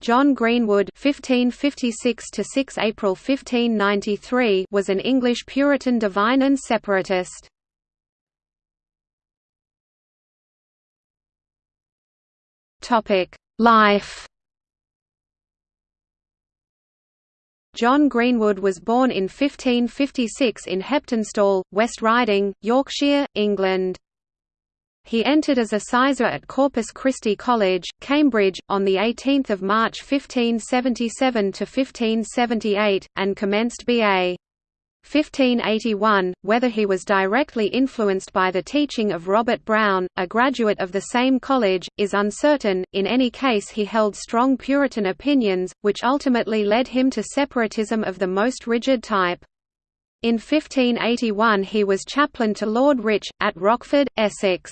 John Greenwood (1556–6 April 1593) was an English Puritan divine and separatist. Topic: Life. John Greenwood was born in 1556 in Heptonstall, West Riding, Yorkshire, England. He entered as a sizar at Corpus Christi College, Cambridge, on 18 March 1577–1578, and commenced B.A. 1581, whether he was directly influenced by the teaching of Robert Browne, a graduate of the same college, is uncertain, in any case he held strong Puritan opinions, which ultimately led him to separatism of the most rigid type. In 1581 he was chaplain to Lord Rich, at Rochford, Essex.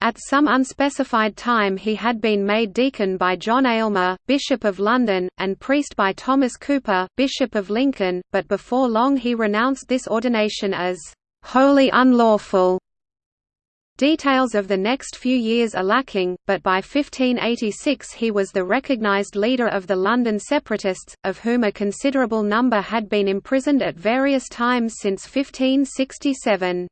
At some unspecified time he had been made deacon by John Aylmer, Bishop of London, and priest by Thomas Cooper, Bishop of Lincoln, but before long he renounced this ordination as "...wholly unlawful." Details of the next few years are lacking, but by 1586 he was the recognised leader of the London separatists, of whom a considerable number had been imprisoned at various times since 1567.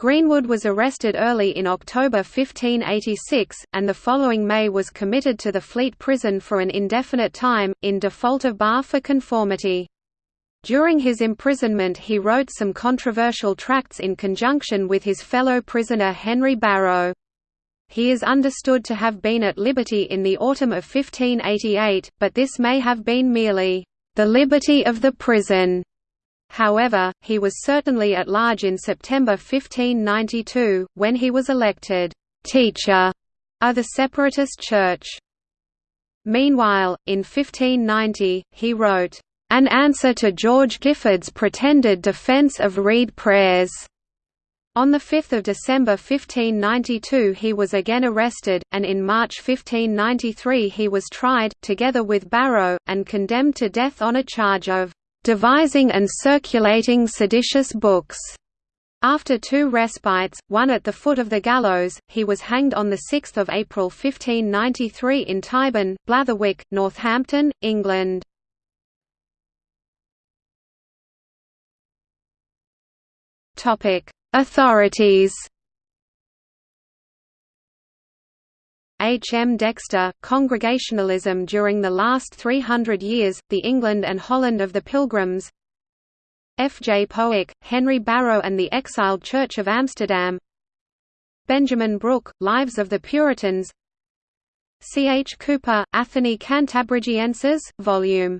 Greenwood was arrested early in October 1586, and the following May was committed to the Fleet Prison for an indefinite time, in default of bar for conformity. During his imprisonment he wrote some controversial tracts in conjunction with his fellow prisoner Henry Barrow. He is understood to have been at liberty in the autumn of 1588, but this may have been merely, "...the liberty of the prison." However, he was certainly at large in September 1592, when he was elected, "...teacher," of the Separatist Church. Meanwhile, in 1590, he wrote, an answer to George Gifford's pretended defence of read prayers. On 5 December 1592 he was again arrested, and in March 1593 he was tried, together with Barrow, and condemned to death on a charge of "...devising and circulating seditious books." After two respites, one at the foot of the gallows, he was hanged on 6 April 1593 in Tyburn, Blatherwick, Northampton, England. Authorities. H. M. Dexter, Congregationalism during the last 300 years, The England and Holland of the Pilgrims F. J. Powicke, Henry Barrow and the Exiled Church of Amsterdam Benjamin Brook, Lives of the Puritans C. H. Cooper, Athenae Cantabrigienses, Vol. II.